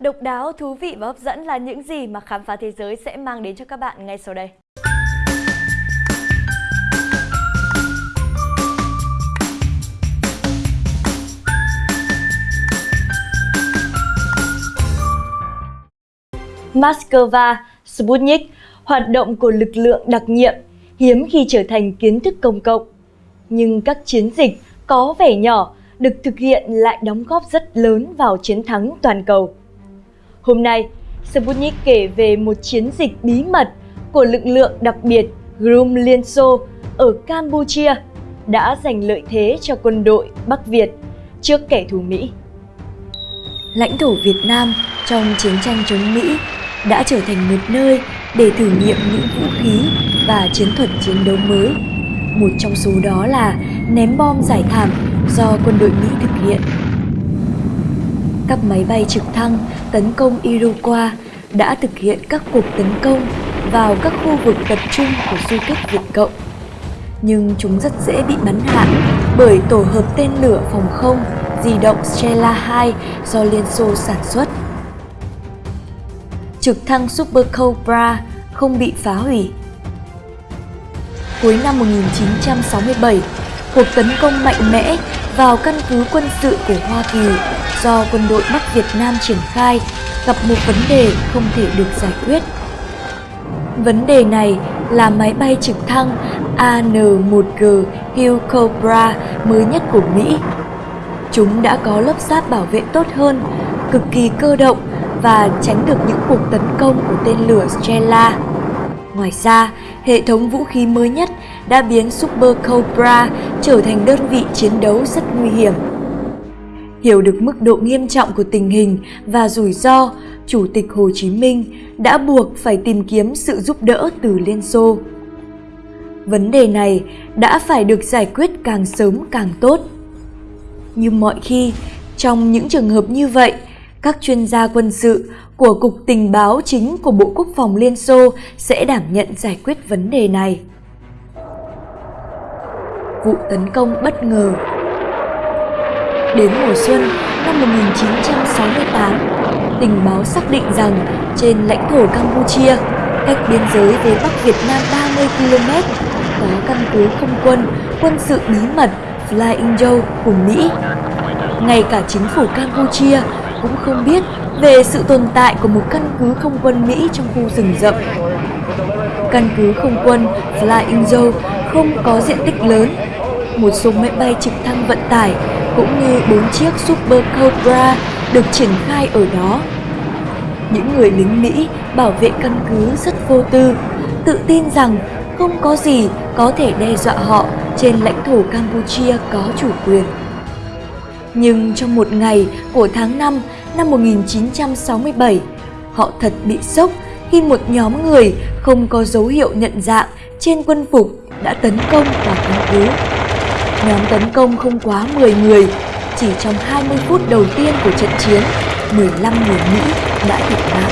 Độc đáo, thú vị và hấp dẫn là những gì mà khám phá thế giới sẽ mang đến cho các bạn ngay sau đây. Moscow, Sputnik, hoạt động của lực lượng đặc nhiệm, hiếm khi trở thành kiến thức công cộng. Nhưng các chiến dịch có vẻ nhỏ được thực hiện lại đóng góp rất lớn vào chiến thắng toàn cầu. Hôm nay, Sputnik kể về một chiến dịch bí mật của lực lượng đặc biệt Grum Liên Xô ở Campuchia đã giành lợi thế cho quân đội Bắc Việt trước kẻ thù Mỹ. Lãnh thổ Việt Nam trong chiến tranh chống Mỹ đã trở thành một nơi để thử nghiệm những vũ khí và chiến thuật chiến đấu mới. Một trong số đó là ném bom giải thảm do quân đội Mỹ thực hiện. Các máy bay trực thăng tấn công Iroquois đã thực hiện các cuộc tấn công vào các khu vực tập trung của du kích Việt Cộng. Nhưng chúng rất dễ bị bắn hạ bởi tổ hợp tên lửa phòng không di động Strela 2 do Liên Xô sản xuất. Trực thăng Super Cobra không bị phá hủy. Cuối năm 1967, cuộc tấn công mạnh mẽ vào căn cứ quân sự của Hoa Kỳ do quân đội Bắc Việt Nam triển khai gặp một vấn đề không thể được giải quyết. Vấn đề này là máy bay trực thăng AN-1G Hill Cobra mới nhất của Mỹ. Chúng đã có lớp giáp bảo vệ tốt hơn, cực kỳ cơ động và tránh được những cuộc tấn công của tên lửa Strela. Ngoài ra, hệ thống vũ khí mới nhất đã biến Super Cobra trở thành đơn vị chiến đấu rất nguy hiểm. Hiểu được mức độ nghiêm trọng của tình hình và rủi ro, Chủ tịch Hồ Chí Minh đã buộc phải tìm kiếm sự giúp đỡ từ Liên Xô. Vấn đề này đã phải được giải quyết càng sớm càng tốt. Như mọi khi, trong những trường hợp như vậy, các chuyên gia quân sự của Cục Tình báo chính của Bộ Quốc phòng Liên Xô sẽ đảm nhận giải quyết vấn đề này. Vụ tấn công bất ngờ Đến mùa xuân năm 1968, tình báo xác định rằng trên lãnh thổ Campuchia, cách biên giới với Bắc Việt Nam 30 km, có căn cứ không quân, quân sự bí mật Flying Joe của Mỹ. Ngay cả chính phủ Campuchia cũng không biết về sự tồn tại của một căn cứ không quân Mỹ trong khu rừng rậm. Căn cứ không quân Flying Joe không có diện tích lớn. Một số máy bay trực thăng vận tải cũng như bốn chiếc Super Cobra được triển khai ở đó. Những người lính Mỹ bảo vệ căn cứ rất vô tư, tự tin rằng không có gì có thể đe dọa họ trên lãnh thổ Campuchia có chủ quyền. Nhưng trong một ngày của tháng 5 năm 1967, họ thật bị sốc khi một nhóm người không có dấu hiệu nhận dạng trên quân phục đã tấn công vào căn cứ. Nhóm tấn công không quá 10 người, chỉ trong 20 phút đầu tiên của trận chiến, 15 người Mỹ đã thiệt mạng.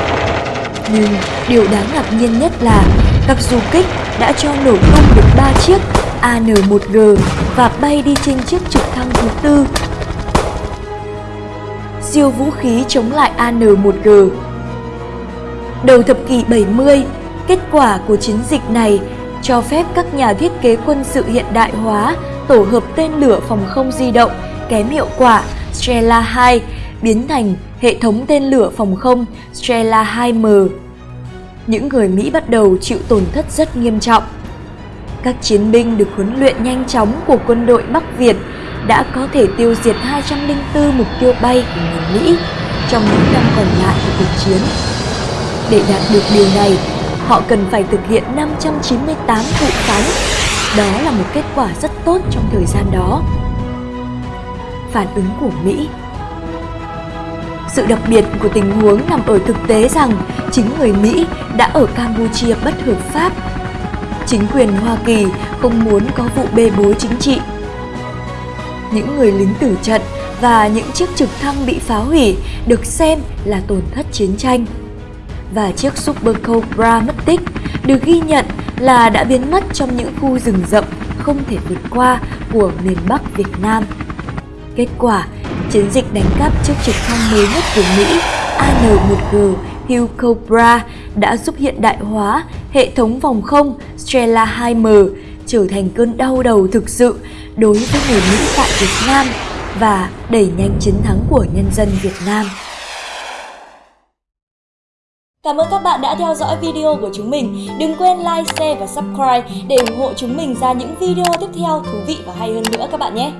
Nhưng điều đáng ngạc nhiên nhất là các du kích đã cho nổ tung được 3 chiếc AN-1G và bay đi trên chiếc trực thăng thứ tư siêu vũ khí chống lại AN-1G. Đầu thập kỷ 70, kết quả của chiến dịch này cho phép các nhà thiết kế quân sự hiện đại hóa tổ hợp tên lửa phòng không di động kém hiệu quả Strela 2 biến thành hệ thống tên lửa phòng không Strela 2M. Những người Mỹ bắt đầu chịu tổn thất rất nghiêm trọng. Các chiến binh được huấn luyện nhanh chóng của quân đội Bắc Việt đã có thể tiêu diệt 204 mục tiêu bay của người Mỹ trong những năm còn lại của cuộc chiến. Để đạt được điều này, họ cần phải thực hiện 598 vụ phóng. Đó là một kết quả rất tốt trong thời gian đó. Phản ứng của Mỹ sự đặc biệt của tình huống nằm ở thực tế rằng chính người Mỹ đã ở Campuchia bất hợp pháp. Chính quyền Hoa Kỳ không muốn có vụ bê bối chính trị những người lính tử trận và những chiếc trực thăng bị phá hủy được xem là tổn thất chiến tranh. Và chiếc Super Cobra mất tích được ghi nhận là đã biến mất trong những khu rừng rậm không thể vượt qua của miền Bắc Việt Nam. Kết quả, chiến dịch đánh cắp chiếc trực thăng mới nhất của Mỹ AN1G Hill Cobra đã giúp hiện đại hóa hệ thống vòng không Stella 2M trở thành cơn đau đầu thực sự đối với người Mỹ tại Việt Nam và đẩy nhanh chiến thắng của nhân dân Việt Nam. Cảm ơn các bạn đã theo dõi video của chúng mình. Đừng quên like, share và subscribe để ủng hộ chúng mình ra những video tiếp theo thú vị và hay hơn nữa các bạn nhé.